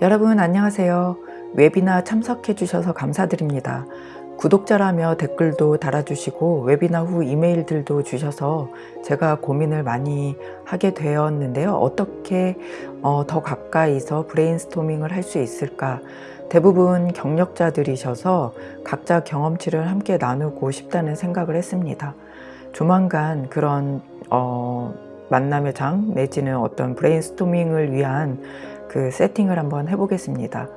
여러분 안녕하세요. 웨비나 참석해 주셔서 감사드립니다. 구독자라며 댓글도 달아주시고 웨비나 후 이메일들도 주셔서 제가 고민을 많이 하게 되었는데요. 어떻게 어, 더 가까이서 브레인스토밍을 할 수 있을까? 대부분 경력자들이셔서 각자 경험치를 함께 나누고 싶다는 생각을 했습니다. 조만간 그런 어, 만남의 장 내지는 어떤 브레인스토밍을 위한 그 세팅을 한번 해보겠습니다.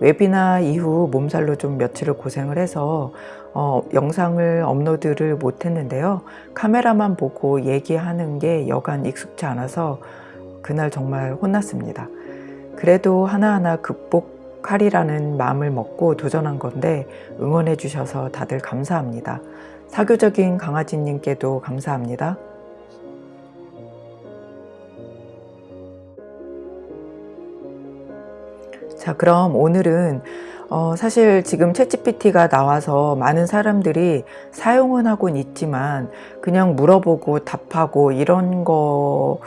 웨비나 이후 몸살로 좀 며칠을 고생을 해서 어, 영상을 업로드를 못했는데요. 카메라만 보고 얘기하는 게 여간 익숙치 않아서 그날 정말 혼났습니다. 그래도 하나하나 극복하리라는 마음을 먹고 도전한 건데 응원해 주셔서 다들 감사합니다. 사교적인 강아지님께도 감사합니다. 자 그럼 오늘은 어, 사실 지금 챗GPT가 나와서 많은 사람들이 사용은 하곤 있지만 그냥 물어보고 답하고 이런 거를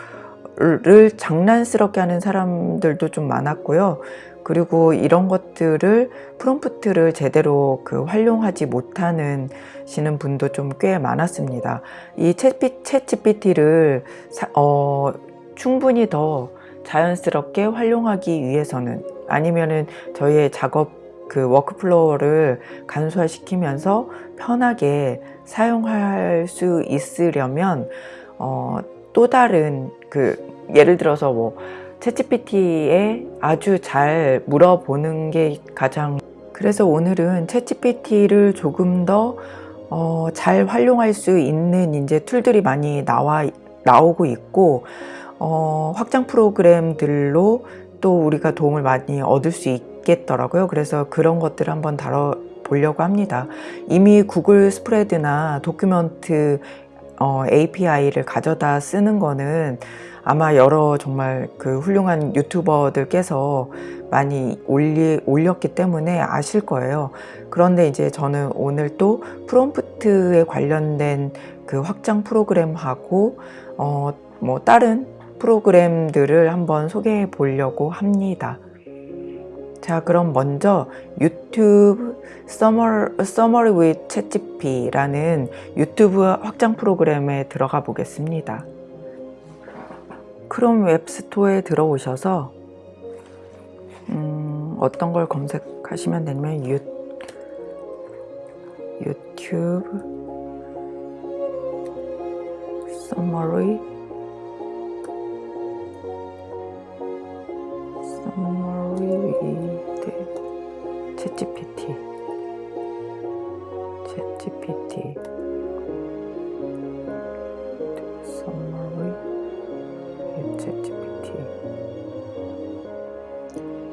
장난스럽게 하는 사람들도 좀 많았고요. 그리고 이런 것들을 프롬프트를 제대로 그 활용하지 못하는 시는 분도 좀 꽤 많았습니다. 이 ChatGPT를 어, 충분히 더 자연스럽게 활용하기 위해서는 아니면은 저희의 작업 그 workflow를 간소화시키면서 편하게 사용할 수 있으려면 어, 또 다른 그 예를 들어서 뭐 챗GPT에 아주 잘 물어보는 게 가장 그래서 오늘은 챗GPT를 조금 더잘 어, 활용할 수 있는 이제 툴들이 많이 나와 나오고 있고 어, 확장 프로그램들로 또 우리가 도움을 많이 얻을 수 있겠더라고요. 그래서 그런 것들을 한번 다뤄 보려고 합니다. 이미 구글 스프레드나 도큐먼트 어, API를 가져다 쓰는 거는 아마 여러 정말 그 훌륭한 유튜버들께서 많이 올리, 올렸기 때문에 아실 거예요. 그런데 이제 저는 오늘 또 프롬프트에 관련된 그 확장 프로그램하고 어, 뭐 다른 프로그램들을 한번 소개해 보려고 합니다. 자 그럼 먼저 유튜브 Summary with ChatGPT라는 유튜브 확장 프로그램에 들어가 보겠습니다. 크롬 웹스토어에 들어오셔서 음, 어떤 걸 검색하시면 되냐면 유, 유튜브 Summary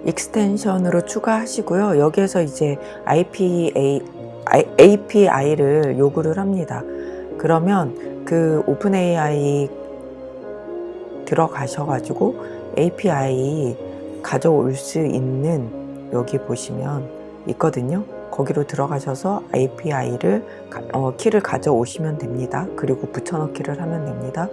extension으로 추가하시고요. 여기에서 이제 IPA, API를 요구를 합니다. 그러면 그 OpenAI 들어가셔 가지고 API 가져올 수 있는 여기 보시면 있거든요. 거기로 들어가셔서 API를 어, 키를 가져오시면 됩니다. 그리고 붙여넣기를 하면 됩니다.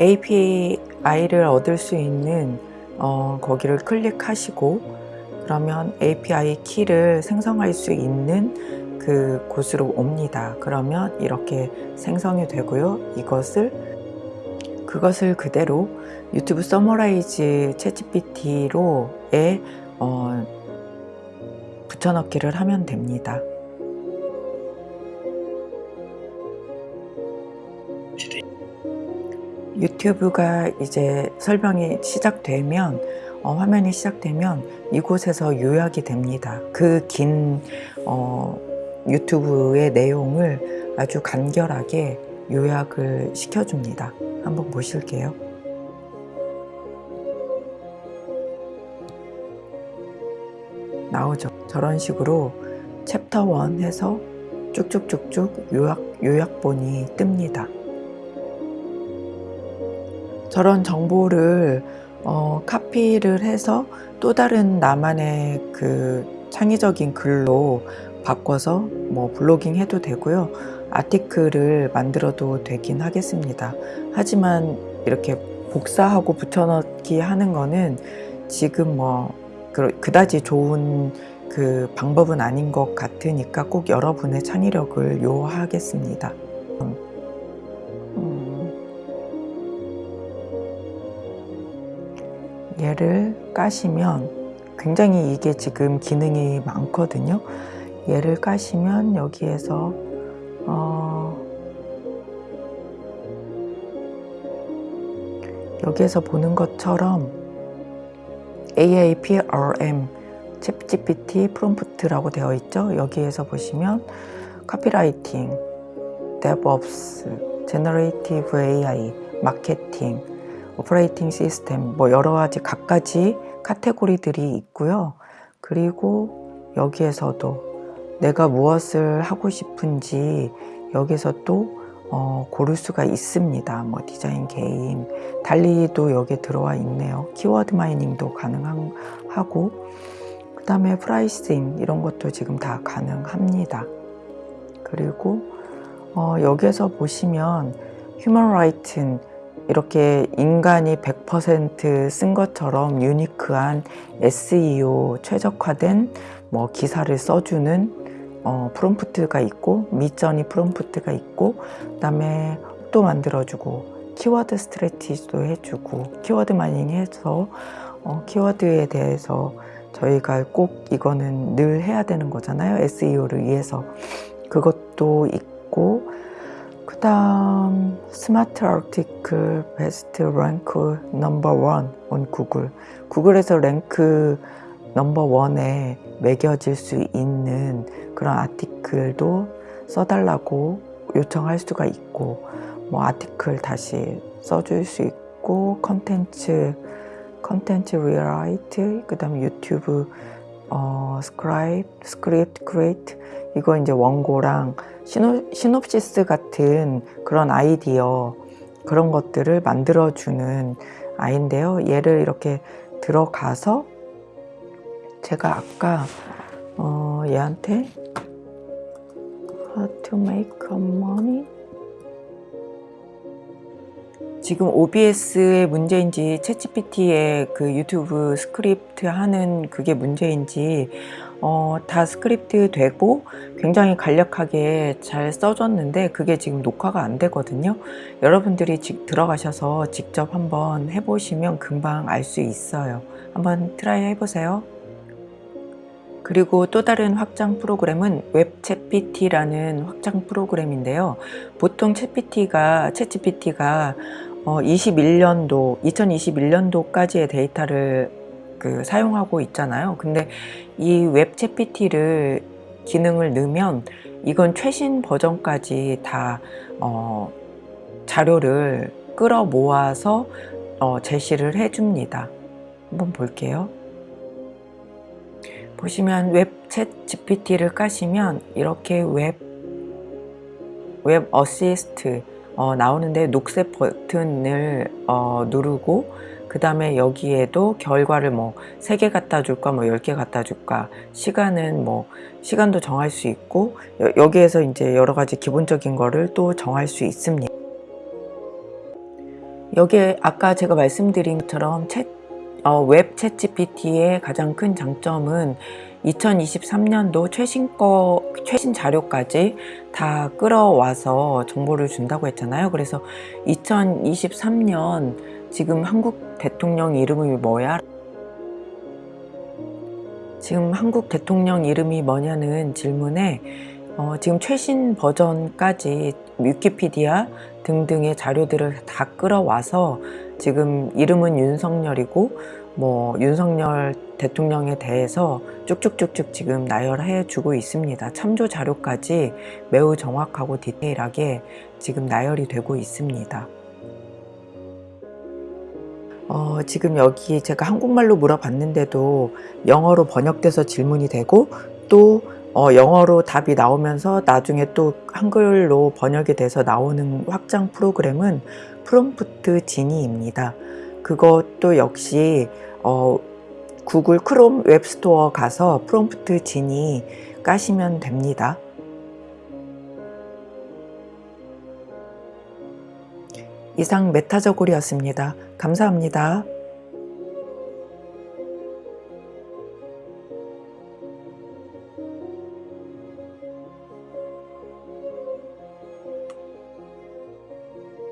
API를 얻을 수 있는 어, 거기를 클릭하시고 그러면 API 키를 생성할 수 있는 그 곳으로 옵니다. 그러면 이렇게 생성이 되고요. 이것을 그것을 그대로 YouTube Summarize ChatGPT로에 어, 붙여넣기를 하면 됩니다. 유튜브가 이제 설명이 시작되면 어, 화면이 시작되면 이곳에서 요약이 됩니다. 그긴 어, 유튜브의 내용을 아주 간결하게 요약을 시켜줍니다. 한번 보실게요. 나오죠. 저런 식으로 챕터 1 해서 쭉쭉쭉쭉 요약, 요약본이 뜹니다. 저런 정보를 어, 카피를 해서 또 다른 나만의 그 창의적인 글로 바꿔서 뭐 블로깅 해도 되고요. 아티클을 만들어도 되긴 하겠습니다. 하지만 이렇게 복사하고 붙여넣기 하는 거는 지금 뭐 그- 그다지 좋은 그 방법은 아닌 것 같으니까 꼭 여러분의 창의력을 요하겠습니다. 얘를 까시면 굉장히 이게 지금 기능이 많거든요. 얘를 까시면 여기에서 어, 여기에서 보는 것처럼 AIPRM ChatGPT 프롬프트라고 되어 있죠. 여기에서 보시면 copywriting, DevOps, generative AI, 마케팅, operating 시스템 뭐 여러 가지 각가지 카테고리들이 있고요. 그리고 여기에서도 내가 무엇을 하고 싶은지 여기서 또 어, 고를 수가 있습니다. 뭐 디자인, 게임, DALL-E도 여기에 들어와 있네요. 키워드 mining도 가능하고 그 다음에 pricing 이런 것도 지금 다 가능합니다. 그리고 어, 여기에서 보시면 human written 이렇게 인간이 100%쓴 것처럼 unique한 SEO 최적화된 뭐 기사를 써주는 어, 프롬프트가 있고 Midjourney 프롬프트가 있고 그다음에 또 만들어주고 키워드 strategy도 해주고 키워드 mining 해서 어, 키워드에 대해서 저희가 꼭 이거는 늘 해야 되는 거잖아요 SEO를 위해서. 그것도 있고 그 다음 smart article best rank number one on Google. 구글에서 rank number one에 매겨질 수 있는 그런 article도 써달라고 요청할 수가 있고 뭐 article 다시 써줄 수 있고 컨텐츠 컨텐츠 rewrite 그 다음에 유튜브 어, scribe script create 이거 이제 원고랑 시노, 시놉시스 같은 그런 아이디어 그런 것들을 만들어주는 아이인데요. 얘를 이렇게 들어가서 제가 아까 어, 얘한테 How to make money 지금 OBS의 문제인지 챗GPT의 그 유튜브 스크립트 하는 그게 문제인지 어, 다 스크립트 되고 굉장히 간략하게 잘 써졌는데 그게 지금 녹화가 안 되거든요. 여러분들이 직 들어가셔서 직접 한번 해보시면 금방 알 수 있어요. 한번 try 해보세요. 그리고 또 다른 확장 프로그램은 웹챗GPT라는 확장 프로그램인데요. 보통 챗PT가, 챗GPT가 어, 21년도, 2021년도까지의 데이터를 그 사용하고 있잖아요. 근데 이 웹챗GPT를 기능을 넣으면 이건 최신 버전까지 다 어, 자료를 끌어 모아서 어, 제시를 해줍니다. 한번 볼게요. 보시면 웹챗 GPT를 까시면 이렇게 웹, 웹 어시스트 어, 나오는데 녹색 버튼을 어, 누르고 그 다음에 여기에도 결과를 뭐 3개 갖다 줄까 뭐 10개 갖다 줄까 시간은 뭐 시간도 정할 수 있고 여, 기에서 이제 여러 가지 기본적인 거를 또 정할 수 있습니다. 여기에 아까 제가 말씀드린 것처럼 챗 어, 웹 챗GPT의 가장 큰 장점은 2023년도 최신 거, 최신 자료까지 다 끌어와서 정보를 준다고 했잖아요. 그래서 2023년 지금 한국 대통령 이름이 뭐야? 지금 한국 대통령 이름이 뭐냐는 질문에 어, 지금 최신 버전까지 위키피디아 등등의 자료들을 다 끌어와서 지금 이름은 윤석열이고 뭐 윤석열 대통령에 대해서 쭉쭉쭉쭉 지금 나열해 주고 있습니다. 참조 자료까지 매우 정확하고 디테일하게 지금 나열이 되고 있습니다. 어, 지금 여기 제가 한국말로 물어봤는데도 영어로 번역돼서 질문이 되고 또 어, 영어로 답이 나오면서 나중에 또 한글로 번역이 돼서 나오는 확장 프로그램은 프롬프트 지니입니다. 그것도 역시 어, 구글 크롬 웹스토어 가서 프롬프트 지니 까시면 됩니다. 이상 메타저골이었습니다. 감사합니다.